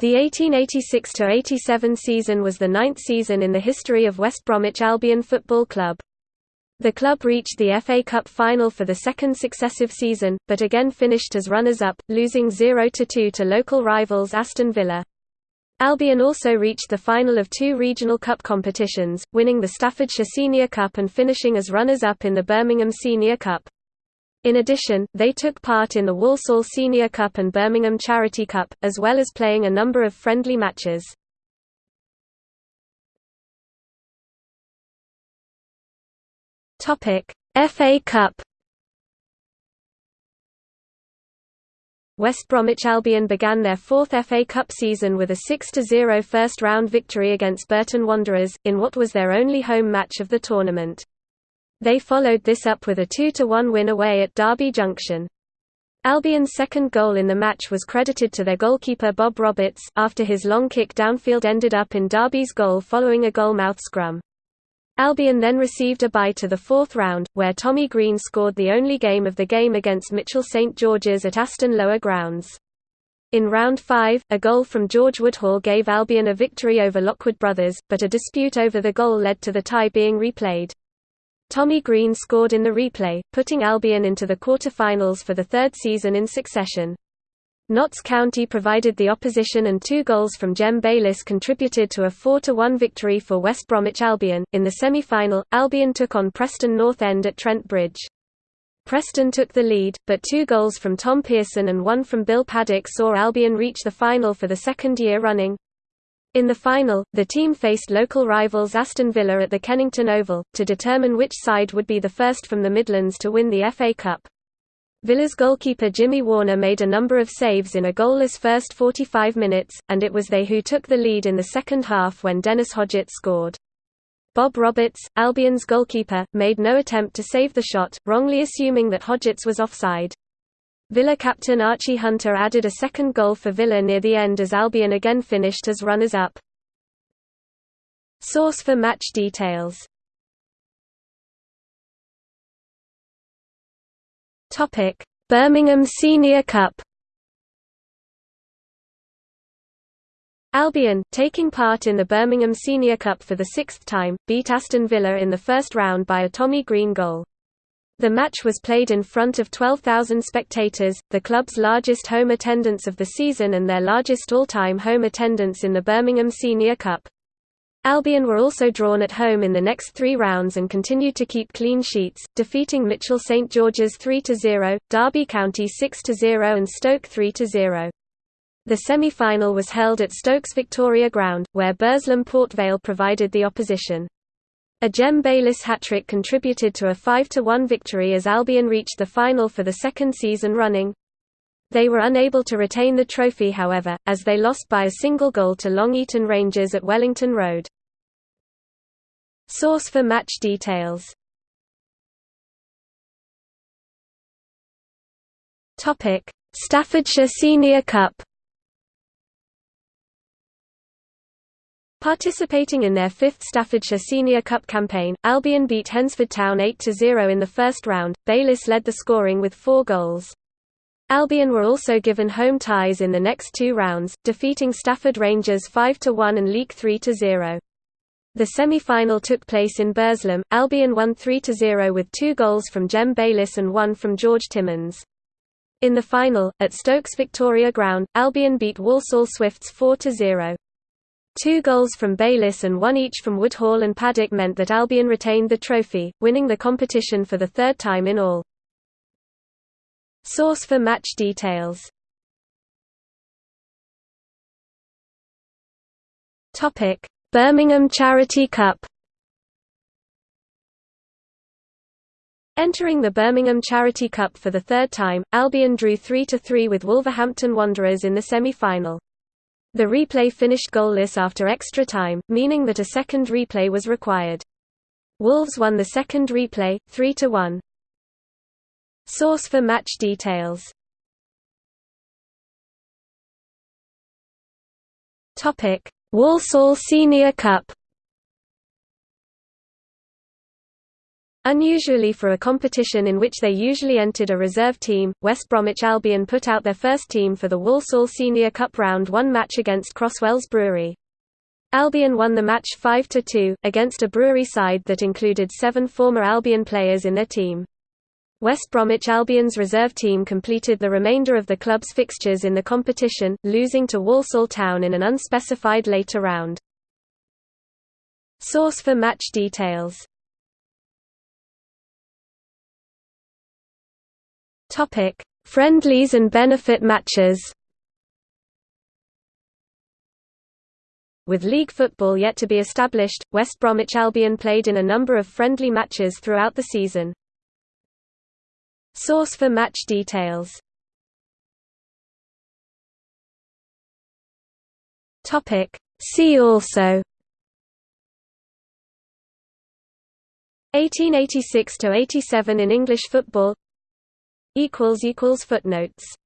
The 1886–87 season was the ninth season in the history of West Bromwich Albion Football Club. The club reached the FA Cup final for the second successive season, but again finished as runners-up, losing 0–2 to local rivals Aston Villa. Albion also reached the final of two regional cup competitions, winning the Staffordshire Senior Cup and finishing as runners-up in the Birmingham Senior Cup. In addition, they took part in the Walsall Senior Cup and Birmingham Charity Cup, as well as playing a number of friendly matches. FA Cup West Bromwich Albion began their fourth FA Cup season with a 6–0 first-round victory against Burton Wanderers, in what was their only home match of the tournament. They followed this up with a 2–1 win away at Derby Junction. Albion's second goal in the match was credited to their goalkeeper Bob Roberts, after his long kick downfield ended up in Derby's goal following a goalmouth scrum. Albion then received a bye to the fourth round, where Tommy Green scored the only game of the game against Mitchell St George's at Aston Lower Grounds. In round five, a goal from George Woodhall gave Albion a victory over Lockwood Brothers, but a dispute over the goal led to the tie being replayed. Tommy Green scored in the replay, putting Albion into the quarter-finals for the third season in succession. Notts County provided the opposition and two goals from Jem Bayliss contributed to a 4–1 victory for West Bromwich Albion. In the semi-final, Albion took on Preston North End at Trent Bridge. Preston took the lead, but two goals from Tom Pearson and one from Bill Paddock saw Albion reach the final for the second year running. In the final, the team faced local rivals Aston Villa at the Kennington Oval, to determine which side would be the first from the Midlands to win the FA Cup. Villa's goalkeeper Jimmy Warner made a number of saves in a goalless first 45 minutes, and it was they who took the lead in the second half when Dennis Hodgetts scored. Bob Roberts, Albion's goalkeeper, made no attempt to save the shot, wrongly assuming that Hodgetts was offside. Villa captain Archie Hunter added a second goal for Villa near the end as Albion again finished as runners-up. Source for match details Birmingham Senior Cup Albion, taking part in the Birmingham Senior Cup for the sixth time, beat Aston Villa in the first round by a Tommy Green goal. The match was played in front of 12,000 spectators, the club's largest home attendance of the season and their largest all-time home attendance in the Birmingham Senior Cup. Albion were also drawn at home in the next three rounds and continued to keep clean sheets, defeating Mitchell St George's 3–0, Derby County 6–0 and Stoke 3–0. The semi-final was held at Stokes Victoria Ground, where Burslem Port Vale provided the opposition. A Jem Bayliss hat-trick contributed to a 5–1 victory as Albion reached the final for the second season running. They were unable to retain the trophy however, as they lost by a single goal to Long Eaton Rangers at Wellington Road. Source for match details Staffordshire Senior Cup Participating in their fifth Staffordshire Senior Cup campaign, Albion beat Hednesford Town 8–0 in the first round, Bayliss led the scoring with four goals. Albion were also given home ties in the next two rounds, defeating Stafford Rangers 5–1 and Leek 3–0. The semi-final took place in Burslem, Albion won 3–0 with two goals from Jem Bayliss and one from George Timmins. In the final, at Stokes Victoria Ground, Albion beat Walsall Swifts 4–0. Two goals from Bayliss and one each from Woodhall and Paddock meant that Albion retained the trophy, winning the competition for the third time in all. Source for match details Birmingham Charity Cup Entering the Birmingham Charity Cup for the third time, Albion drew 3–3 with Wolverhampton Wanderers in the semi-final. The replay finished goalless after extra time, meaning that a second replay was required. Wolves won the second replay, 3–1. Source for match details Walsall Senior Cup Unusually for a competition in which they usually entered a reserve team, West Bromwich Albion put out their first team for the Walsall Senior Cup Round 1 match against Crosswells Brewery. Albion won the match 5–2, against a Brewery side that included seven former Albion players in their team. West Bromwich Albion's reserve team completed the remainder of the club's fixtures in the competition, losing to Walsall Town in an unspecified later round. Source for match details Friendlies and benefit matches. With league football yet to be established, West Bromwich Albion played in a number of friendly matches throughout the season. Source for match details. Topic: See also. 1886 to 87 in English football equals equals footnotes